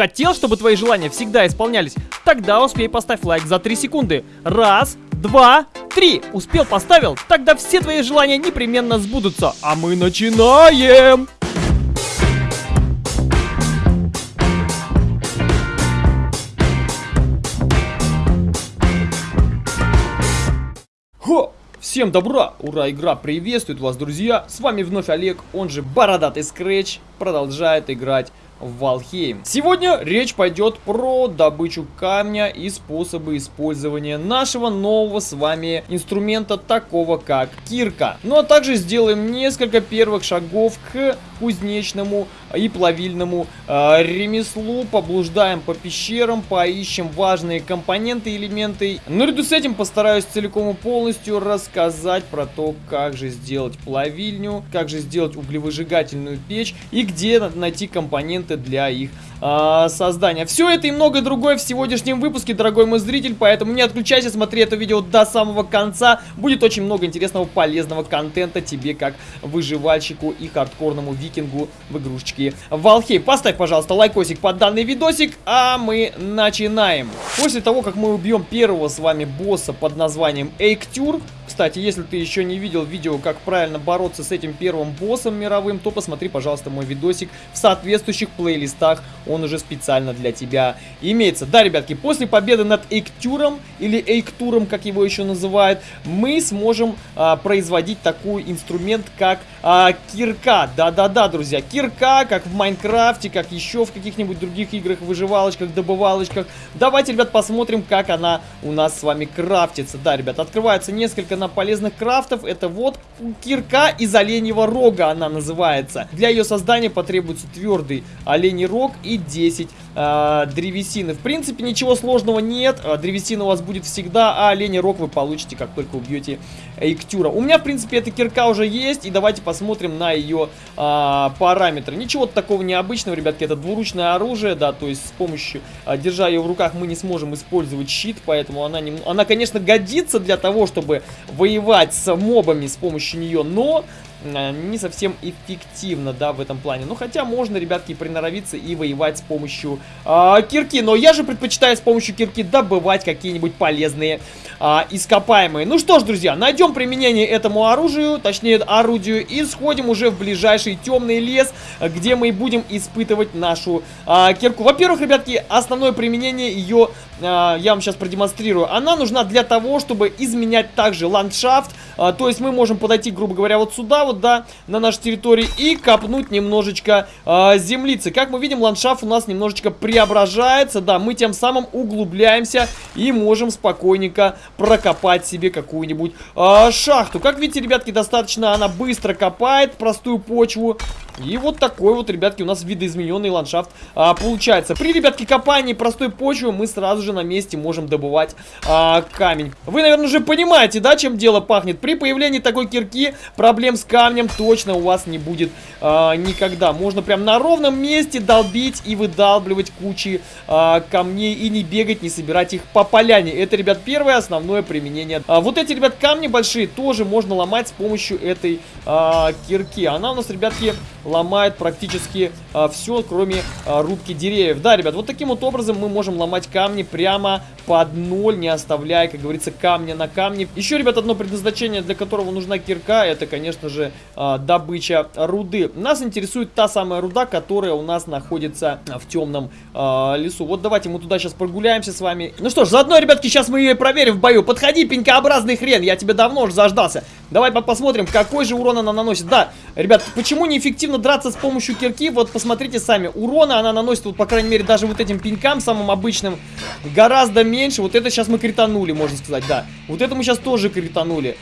Хотел, чтобы твои желания всегда исполнялись? Тогда успей поставь лайк за 3 секунды. Раз, два, три. Успел, поставил? Тогда все твои желания непременно сбудутся. А мы начинаем! Хо! Всем добра! Ура, игра приветствует вас, друзья! С вами вновь Олег, он же Бородатый Скретч, продолжает играть в Валхейм. Сегодня речь пойдет про добычу камня и способы использования нашего нового с вами инструмента, такого как кирка. Ну а также сделаем несколько первых шагов к кузнечному и плавильному э, ремеслу. Поблуждаем по пещерам, поищем важные компоненты, элементы. Наряду с этим постараюсь целиком и полностью рассказать про то, как же сделать плавильню, как же сделать углевыжигательную печь и где найти компоненты для их э, создания. Все это и многое другое в сегодняшнем выпуске, дорогой мой зритель, поэтому не отключайся, смотри это видео до самого конца. Будет очень много интересного, полезного контента тебе, как выживальщику и хардкорному викингу в игрушечке Валхей. Поставь, пожалуйста, лайкосик под данный видосик, а мы начинаем. После того, как мы убьем первого с вами босса под названием Эйктюр, кстати, если ты еще не видел видео, как правильно бороться с этим первым боссом мировым, то посмотри, пожалуйста, мой видосик в соответствующих плейлистах. Он уже специально для тебя имеется. Да, ребятки, после победы над Эйктюром, или Эйктуром, как его еще называют, мы сможем а, производить такой инструмент, как а, кирка. Да-да-да, друзья, кирка, как в Майнкрафте, как еще в каких-нибудь других играх, выживалочках, добывалочках. Давайте, ребят, посмотрим, как она у нас с вами крафтится. Да, ребят, открывается несколько на полезных крафтов. Это вот кирка из оленьего рога она называется. Для ее создания потребуется твердый оленей рог и 10 э, древесины. В принципе, ничего сложного нет. Э, древесина у вас будет всегда, а оленей рог вы получите, как только убьете Эйктюра. У меня, в принципе, эта кирка уже есть. И давайте посмотрим на ее э, параметры. Ничего такого необычного, ребятки. Это двуручное оружие, да, то есть с помощью, э, держа ее в руках, мы не сможем использовать щит. Поэтому она, не, она конечно, годится для того, чтобы воевать с мобами с помощью нее, но не совсем эффективно, да, в этом плане. Ну, хотя можно, ребятки, приноровиться и воевать с помощью э, кирки. Но я же предпочитаю с помощью кирки добывать какие-нибудь полезные э, ископаемые. Ну что ж, друзья, найдем применение этому оружию, точнее, орудию, и сходим уже в ближайший темный лес, где мы будем испытывать нашу э, кирку. Во-первых, ребятки, основное применение ее я вам сейчас продемонстрирую. Она нужна для того, чтобы изменять также ландшафт. То есть мы можем подойти, грубо говоря, вот сюда вот, да, на нашей территории и копнуть немножечко а, землицы. Как мы видим, ландшафт у нас немножечко преображается, да, мы тем самым углубляемся и можем спокойненько прокопать себе какую-нибудь шахту. Как видите, ребятки, достаточно она быстро копает простую почву. И вот такой вот, ребятки, у нас видоизмененный ландшафт а, получается. При, ребятки, копании простой почвы мы сразу же на месте можем добывать а, камень. Вы, наверное, уже понимаете, да, чем дело пахнет. При появлении такой кирки проблем с камнем точно у вас не будет а, никогда. Можно прям на ровном месте долбить и выдалбливать кучи а, камней и не бегать, не собирать их по поляне. Это, ребят, первое основное применение. А, вот эти, ребят, камни большие тоже можно ломать с помощью этой а, кирки. Она у нас, ребятки, ломает практически а, все, кроме а, рубки деревьев. Да, ребят, вот таким вот образом мы можем ломать камни прямо под ноль, не оставляя, как говорится, камня на камне. Еще, ребят, одно предназначение, для которого нужна кирка, это, конечно же, а, добыча руды. Нас интересует та самая руда, которая у нас находится в темном а, лесу. Вот давайте мы туда сейчас прогуляемся с вами. Ну что ж, заодно, ребятки, сейчас мы ее проверим в бою. Подходи, пенькообразный хрен, я тебе давно уже заждался. Давай посмотрим, какой же урон она наносит. Да, ребят, почему неэффективно драться с помощью кирки? Вот посмотрите сами. Урона она наносит, вот, по крайней мере, даже вот этим пенькам, самым обычным, гораздо меньше. Вот это сейчас мы кританули, можно сказать, да. Вот это мы сейчас тоже кританули.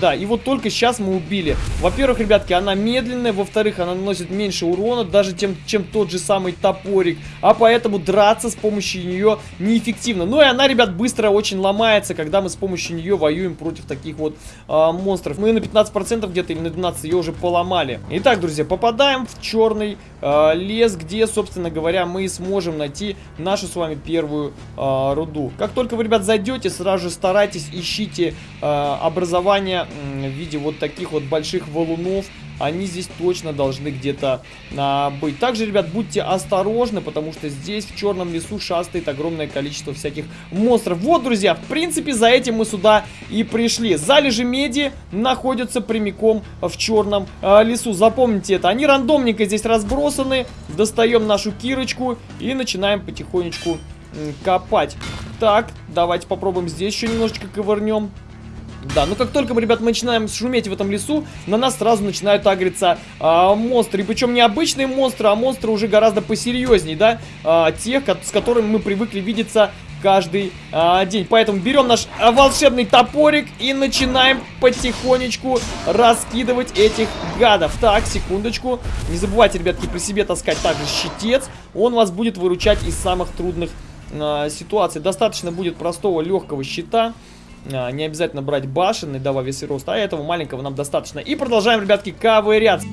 Да, и вот только сейчас мы убили. Во-первых, ребятки, она медленная. Во-вторых, она наносит меньше урона, даже тем, чем тот же самый топорик. А поэтому драться с помощью нее неэффективно. Ну и она, ребят, быстро очень ломается, когда мы с помощью нее воюем против таких вот а, монстров. Мы на 15% где-то или на 12% ее уже поломали. Итак, друзья, попадаем в черный а, лес, где, собственно говоря, мы сможем найти нашу с вами первую а, руду. Как только вы, ребят, зайдете, сразу же старайтесь, ищите а, образование в виде вот таких вот больших валунов они здесь точно должны где-то а, быть. Также, ребят, будьте осторожны, потому что здесь в черном лесу шастает огромное количество всяких монстров. Вот, друзья, в принципе, за этим мы сюда и пришли. Залежи меди находятся прямиком в черном а, лесу. Запомните это. Они рандомненько здесь разбросаны. Достаем нашу кирочку и начинаем потихонечку копать. Так, давайте попробуем здесь еще немножечко ковырнем. Да, ну как только мы, ребят, начинаем шуметь в этом лесу, на нас сразу начинают агриться а, монстры. И причем не обычные монстры, а монстры уже гораздо посерьезней, да, а, тех, с которыми мы привыкли видеться каждый а, день. Поэтому берем наш а, волшебный топорик и начинаем потихонечку раскидывать этих гадов. Так, секундочку. Не забывайте, ребятки, при себе таскать также щитец. Он вас будет выручать из самых трудных а, ситуаций. Достаточно будет простого легкого щита. А, не обязательно брать башенный, да, во весь рост, а этого маленького нам достаточно. И продолжаем, ребятки, ковыряться.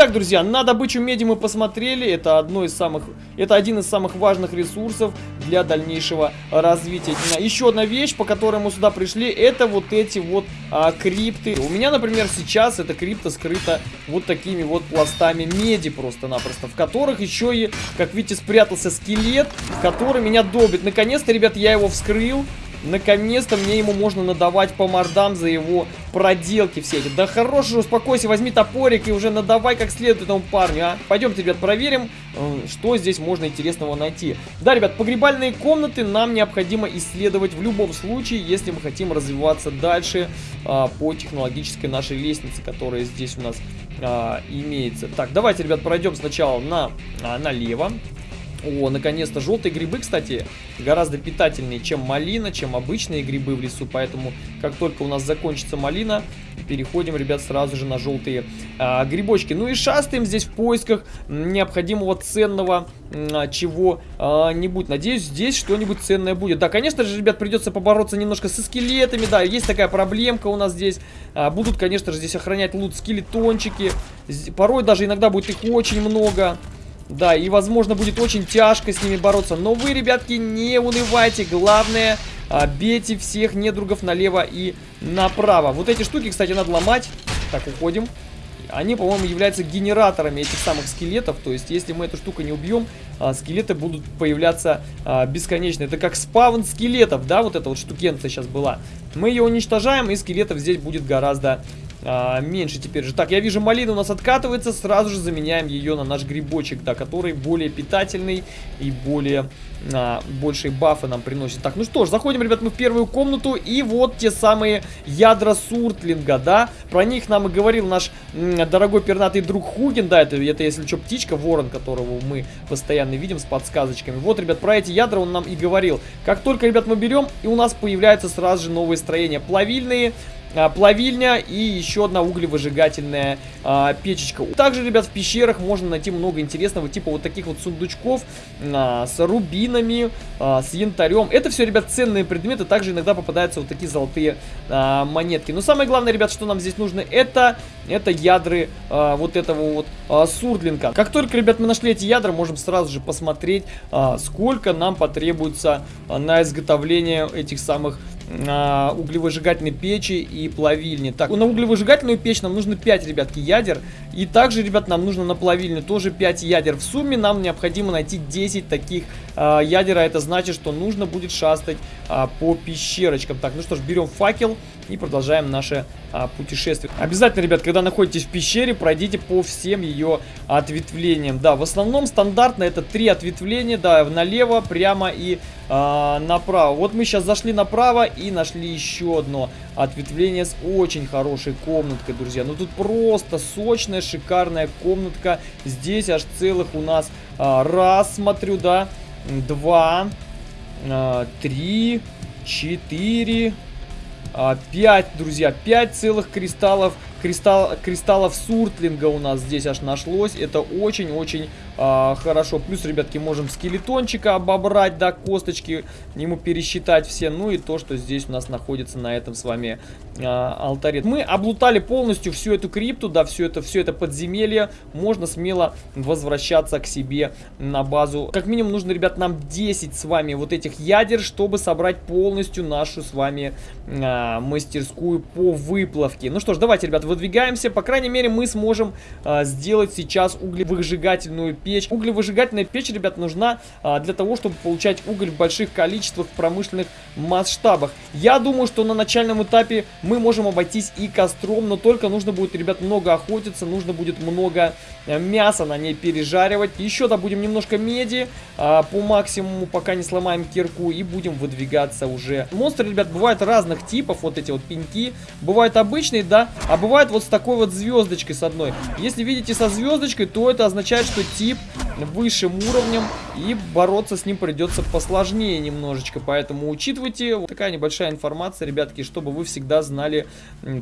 Итак, друзья, на добычу меди мы посмотрели. Это, одно из самых, это один из самых важных ресурсов для дальнейшего развития. Еще одна вещь, по которой мы сюда пришли, это вот эти вот а, крипты. У меня, например, сейчас эта крипта скрыта вот такими вот пластами меди просто-напросто, в которых еще и, как видите, спрятался скелет, который меня добит. Наконец-то, ребят, я его вскрыл. Наконец-то мне ему можно надавать по мордам за его проделки все эти. Да хорош успокойся, возьми топорик и уже надавай как следует этому парню, а. Пойдемте, ребят, проверим, э, что здесь можно интересного найти. Да, ребят, погребальные комнаты нам необходимо исследовать в любом случае, если мы хотим развиваться дальше а, по технологической нашей лестнице, которая здесь у нас а, имеется. Так, давайте, ребят, пройдем сначала на, а, налево. О, наконец-то желтые грибы, кстати, гораздо питательнее, чем малина, чем обычные грибы в лесу. Поэтому, как только у нас закончится малина, переходим, ребят, сразу же на желтые а, грибочки. Ну и шастаем здесь в поисках необходимого ценного а, чего-нибудь. Надеюсь, здесь что-нибудь ценное будет. Да, конечно же, ребят, придется побороться немножко со скелетами. Да, есть такая проблемка у нас здесь. А, будут, конечно же, здесь охранять лут скелетончики. Порой даже иногда будет их очень много. Да, и возможно будет очень тяжко с ними бороться. Но вы, ребятки, не унывайте. Главное, а, бейте всех недругов налево и направо. Вот эти штуки, кстати, надо ломать. Так, уходим. Они, по-моему, являются генераторами этих самых скелетов. То есть, если мы эту штуку не убьем, а, скелеты будут появляться а, бесконечно. Это как спавн скелетов, да, вот эта вот штукенция сейчас была. Мы ее уничтожаем, и скелетов здесь будет гораздо а, меньше теперь же. Так, я вижу, малина у нас откатывается. Сразу же заменяем ее на наш грибочек, да, который более питательный и более... А, большие бафы нам приносит. Так, ну что ж, заходим, ребят, мы в первую комнату. И вот те самые ядра суртлинга, да. Про них нам и говорил наш дорогой пернатый друг Хугин. Да, это, это если что, птичка, ворон, которого мы постоянно видим с подсказочками. Вот, ребят, про эти ядра он нам и говорил. Как только, ребят, мы берем, и у нас появляются сразу же новые строения. Плавильные, а, плавильня и еще одна углевыжигательная а, печечка. Также, ребят, в пещерах можно найти много интересного, типа вот таких вот сундучков а, с рубинами, а, с янтарем. Это все, ребят, ценные предметы. Также иногда попадаются вот такие золотые а, монетки. Но самое главное, ребят, что нам здесь нужно, это, это ядры а, вот этого вот а, сурдлинга. Как только, ребят, мы нашли эти ядра, можем сразу же посмотреть, а, сколько нам потребуется а, на изготовление этих самых на углевыжигательной печи и плавильни. Так, на углевыжигательную печь нам нужно 5, ребятки, ядер. И также, ребят, нам нужно на плавильню тоже 5 ядер. В сумме нам необходимо найти 10 таких а, ядер, а это значит, что нужно будет шастать а, по пещерочкам. Так, ну что ж, берем факел и продолжаем наше а, путешествие. Обязательно, ребят, когда находитесь в пещере, пройдите по всем ее ответвлениям. Да, в основном стандартно это три ответвления, да, налево, прямо и а, направо. Вот мы сейчас зашли направо и нашли еще одно ответвление с очень хорошей комнаткой, друзья. Ну тут просто сочная, шикарная комнатка. Здесь аж целых у нас а, раз, смотрю, да, два, а, три, четыре... 5, друзья, 5 целых кристаллов, кристалл, кристаллов суртлинга у нас здесь аж нашлось. Это очень-очень а, хорошо. Плюс, ребятки, можем скелетончика обобрать, да, косточки ему пересчитать все. Ну и то, что здесь у нас находится на этом с вами а, алтаре. Мы облутали полностью всю эту крипту, да, все это, все это подземелье. Можно смело возвращаться к себе на базу. Как минимум нужно, ребят, нам 10 с вами вот этих ядер, чтобы собрать полностью нашу с вами а, мастерскую по выплавке. Ну что ж, давайте, ребят, выдвигаемся. По крайней мере, мы сможем а, сделать сейчас углевыжигательную печь. Углевыжигательная печь, ребят, нужна а, для того, чтобы получать уголь в больших количествах в промышленных масштабах. Я думаю, что на начальном этапе мы можем обойтись и костром, но только нужно будет, ребят, много охотиться, нужно будет много э, мяса на ней пережаривать. Еще добудем немножко меди а, по максимуму, пока не сломаем кирку, и будем выдвигаться уже. Монстры, ребят, бывают разных типов, вот эти вот пеньки. Бывают обычные, да, а бывают вот с такой вот звездочкой с одной. Если видите со звездочкой, то это означает, что тип высшим уровнем, и бороться с ним придется посложнее немножечко. Поэтому учитывайте, вот такая небольшая информация, ребятки, чтобы вы всегда знали,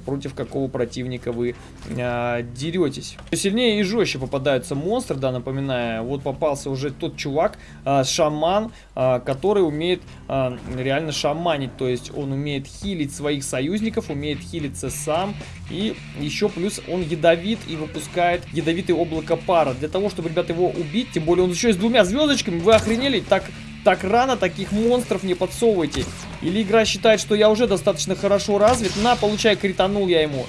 против какого противника вы э, деретесь. Сильнее и жестче попадаются монстры, да, напоминаю. Вот попался уже тот чувак, э, шаман, э, который умеет э, реально шаманить. То есть он умеет хилить своих союзников, умеет хилиться сам. И еще плюс он ядовит и выпускает ядовитый облако пара. Для того, чтобы, ребята, его убить, тем более он еще и с двумя звездочками, вы охренели? Так так рано таких монстров не подсовывайте. Или игра считает, что я уже достаточно хорошо развит. На, получай, кританул я ему.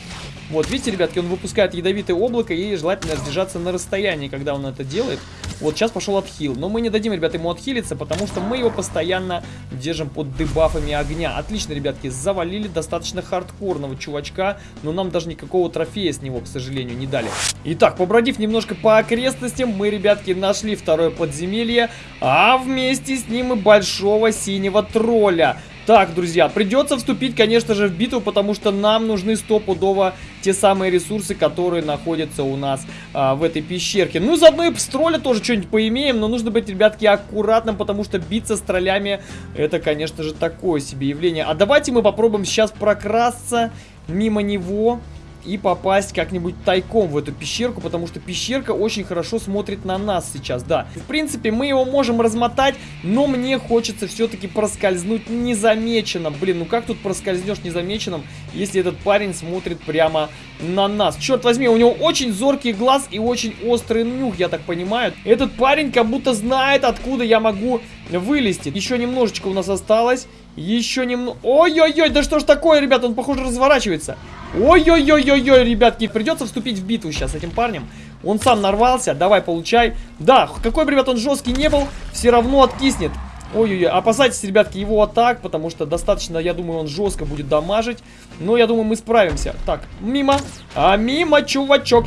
Вот, видите, ребятки, он выпускает ядовитое облако, и желательно держаться на расстоянии, когда он это делает. Вот, сейчас пошел отхил. Но мы не дадим, ребята, ему отхилиться, потому что мы его постоянно держим под дебафами огня. Отлично, ребятки, завалили достаточно хардкорного чувачка, но нам даже никакого трофея с него, к сожалению, не дали. Итак, побродив немножко по окрестностям, мы, ребятки, нашли второе подземелье, а вместе с ним и большого синего тролля. Так, друзья, придется вступить, конечно же, в битву, потому что нам нужны стопудово те самые ресурсы, которые находятся у нас а, в этой пещерке. Ну, заодно и с тролля тоже что-нибудь поимеем, но нужно быть, ребятки, аккуратным, потому что биться с троллями, это, конечно же, такое себе явление. А давайте мы попробуем сейчас прокрасться мимо него и попасть как-нибудь тайком в эту пещерку, потому что пещерка очень хорошо смотрит на нас сейчас, да. В принципе, мы его можем размотать, но мне хочется все-таки проскользнуть незамеченным. Блин, ну как тут проскользнешь незамеченным, если этот парень смотрит прямо на нас? Черт возьми, у него очень зоркий глаз и очень острый нюх, я так понимаю. Этот парень как будто знает, откуда я могу вылезти. Еще немножечко у нас осталось. Еще немного... Ой-ой-ой, да что ж такое, ребят, он, похоже, разворачивается. Ой-ой-ой-ой-ой, ребятки, придется вступить в битву сейчас с этим парнем. Он сам нарвался, давай, получай. Да, какой бы, ребят, он жесткий не был, все равно откиснет. Ой-ой-ой, опасайтесь, ребятки, его атак, потому что достаточно, я думаю, он жестко будет дамажить. Но я думаю, мы справимся. Так, мимо. А мимо, чувачок.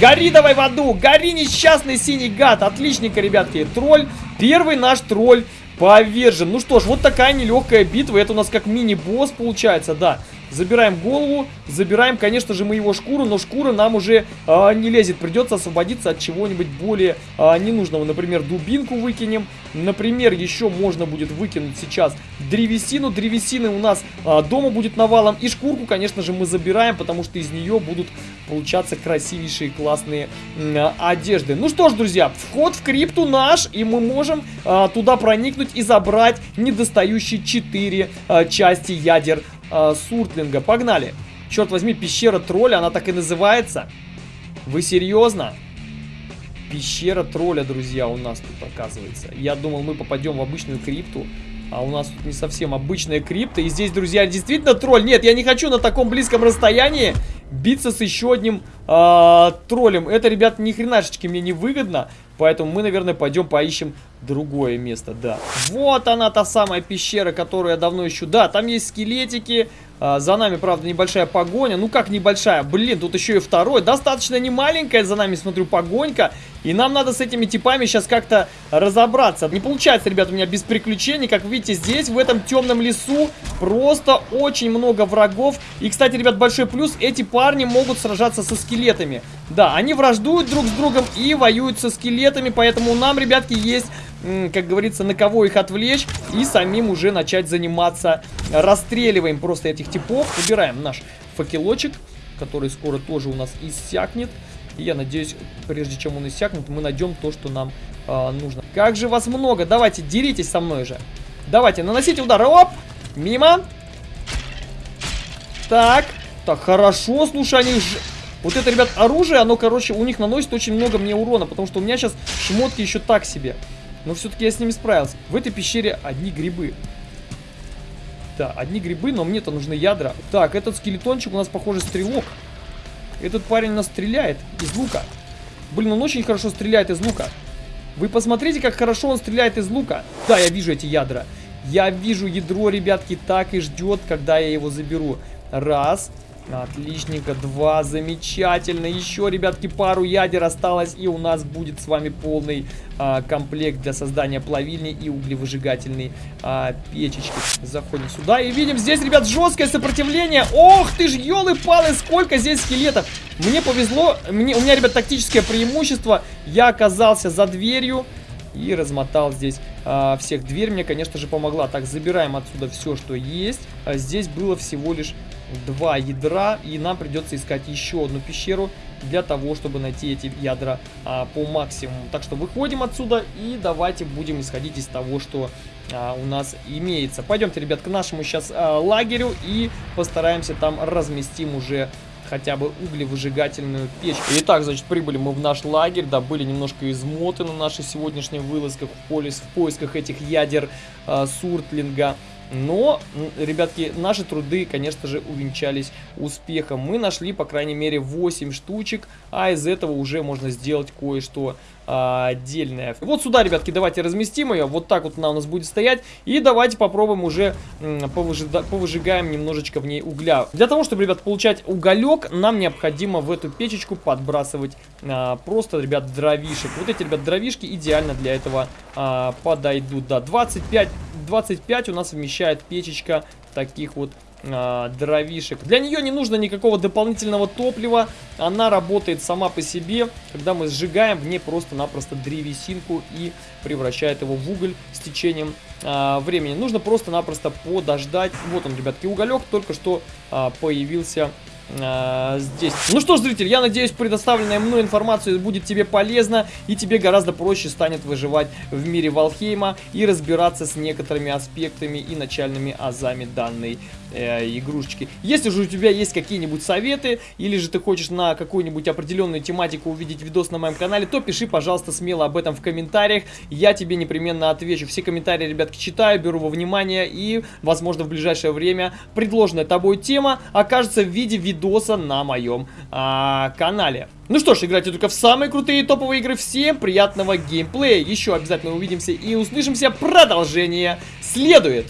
Гори давай в аду! Гори, несчастный синий гад! Отличненько, ребятки. Тролль. Первый наш тролль повержен. Ну что ж, вот такая нелегкая битва. Это у нас как мини-босс получается, да. Забираем голову, забираем, конечно же, мы его шкуру, но шкура нам уже э, не лезет. Придется освободиться от чего-нибудь более э, ненужного. Например, дубинку выкинем. Например, еще можно будет выкинуть сейчас древесину. Древесины у нас э, дома будет навалом. И шкурку, конечно же, мы забираем, потому что из нее будут получаться красивейшие классные э, одежды. Ну что ж, друзья, вход в крипту наш, и мы можем э, туда проникнуть и забрать недостающие 4 э, части ядер э, Суртлинга. Погнали. Черт возьми, пещера тролля, она так и называется. Вы серьезно? Пещера тролля, друзья, у нас тут оказывается. Я думал, мы попадем в обычную крипту. А у нас тут не совсем обычная крипта. И здесь, друзья, действительно тролль. Нет, я не хочу на таком близком расстоянии биться с еще одним э, троллем. Это, ребят, ни хренашечки мне не выгодно. Поэтому мы, наверное, пойдем поищем другое место, да. Вот она, та самая пещера, которую я давно ищу. Да, там есть скелетики, а, за нами, правда, небольшая погоня. Ну как небольшая? Блин, тут еще и второй. Достаточно не маленькая за нами, смотрю, погонька. И нам надо с этими типами сейчас как-то разобраться. Не получается, ребят, у меня без приключений. Как видите, здесь, в этом темном лесу, просто очень много врагов. И, кстати, ребят, большой плюс. Эти парни могут сражаться со скелетами. Да, они враждуют друг с другом и воюют со скелетами. Поэтому нам, ребятки, есть как говорится, на кого их отвлечь и самим уже начать заниматься расстреливаем просто этих типов. Убираем наш факелочек, который скоро тоже у нас иссякнет. И я надеюсь, прежде чем он иссякнет, мы найдем то, что нам э, нужно. Как же вас много! Давайте, деритесь со мной же. Давайте, наносите удар. Оп! Мимо. Так. Так, хорошо, слушай, они... Ж... Вот это, ребят, оружие, оно, короче, у них наносит очень много мне урона, потому что у меня сейчас шмотки еще так себе. Но все-таки я с ними справился. В этой пещере одни грибы. Да, одни грибы, но мне-то нужны ядра. Так, этот скелетончик у нас, похоже, стрелок. Этот парень нас стреляет из лука. Блин, он очень хорошо стреляет из лука. Вы посмотрите, как хорошо он стреляет из лука. Да, я вижу эти ядра. Я вижу ядро, ребятки, так и ждет, когда я его заберу. Раз. Отличненько. Два. Замечательно. Еще, ребятки, пару ядер осталось. И у нас будет с вами полный а, комплект для создания плавильни и углевыжигательной а, печечки. Заходим сюда и видим здесь, ребят, жесткое сопротивление. Ох ты ж, елы-палы, сколько здесь скелетов. Мне повезло. Мне, у меня, ребят, тактическое преимущество. Я оказался за дверью и размотал здесь а, всех. Дверь мне, конечно же, помогла. Так, забираем отсюда все, что есть. А здесь было всего лишь два ядра, и нам придется искать еще одну пещеру для того, чтобы найти эти ядра а, по максимуму. Так что выходим отсюда и давайте будем исходить из того, что а, у нас имеется. Пойдемте, ребят, к нашему сейчас а, лагерю и постараемся там разместим уже хотя бы углевыжигательную печь. Итак, значит, прибыли мы в наш лагерь, да, были немножко измоты на нашей сегодняшней вылазках в, поле, в поисках этих ядер э, суртлинга. Но, ребятки, наши труды, конечно же, увенчались успехом. Мы нашли, по крайней мере, 8 штучек, а из этого уже можно сделать кое-что отдельное. Вот сюда, ребятки, давайте разместим ее. Вот так вот она у нас будет стоять. И давайте попробуем уже повыжида повыжигаем немножечко в ней угля. Для того, чтобы, ребят, получать уголек, нам необходимо в эту печечку подбрасывать а, просто, ребят, дровишек. Вот эти, ребят, дровишки идеально для этого а, подойдут. Да, 25 25 у нас вмещает печечка таких вот а, дровишек. Для нее не нужно никакого дополнительного топлива. Она работает сама по себе. Когда мы сжигаем, в ней просто-напросто древесинку и превращает его в уголь с течением а, времени. Нужно просто-напросто подождать. Вот он, ребятки, уголек только что а, появился а, здесь. Ну что ж, зритель, я надеюсь, предоставленная мной информация будет тебе полезна, и тебе гораздо проще станет выживать в мире Валхейма и разбираться с некоторыми аспектами и начальными азами данной э, игрушечки. Если же у тебя есть какие-нибудь советы, или же ты хочешь на какую-нибудь определенную тематику увидеть видос на моем канале, то пиши, пожалуйста, смело об этом в комментариях, я тебе непременно отвечу. Все комментарии, ребятки, читаю, беру во внимание, и, возможно, в ближайшее время предложенная тобой тема окажется в виде видоса на моем а, канале. Ну что ж, играйте только в самые крутые топовые игры. Всем приятного геймплея. Еще обязательно увидимся и услышимся. Продолжение следует.